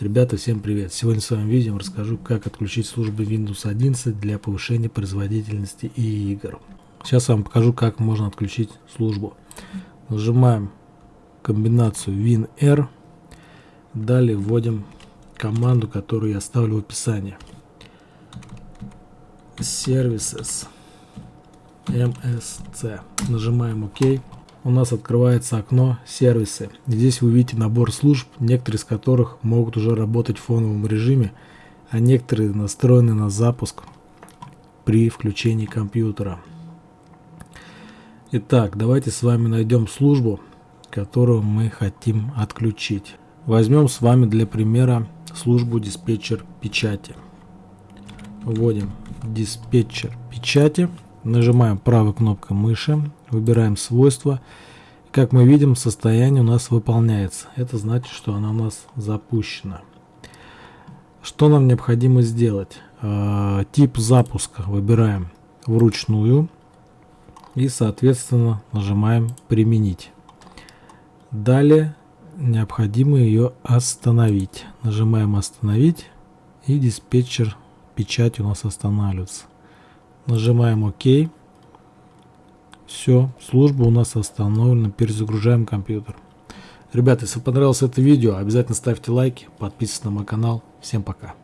Ребята, всем привет! Сегодня в своем видео расскажу, как отключить службы Windows 11 для повышения производительности и игр. Сейчас я вам покажу, как можно отключить службу. Нажимаем комбинацию WinR, далее вводим команду, которую я оставлю в описании. Services MSC. Нажимаем ОК у нас открывается окно «Сервисы». Здесь вы видите набор служб, некоторые из которых могут уже работать в фоновом режиме, а некоторые настроены на запуск при включении компьютера. Итак, давайте с вами найдем службу, которую мы хотим отключить. Возьмем с вами для примера службу диспетчер печати. Вводим диспетчер печати. Нажимаем правой кнопкой мыши, выбираем свойства. Как мы видим, состояние у нас выполняется. Это значит, что она у нас запущена. Что нам необходимо сделать? Э, тип запуска выбираем вручную и, соответственно, нажимаем «Применить». Далее необходимо ее остановить. Нажимаем «Остановить» и диспетчер печати у нас останавливается. Нажимаем ОК. Все, служба у нас остановлена. Перезагружаем компьютер. Ребята, если понравилось это видео, обязательно ставьте лайки, подписывайтесь на мой канал. Всем пока.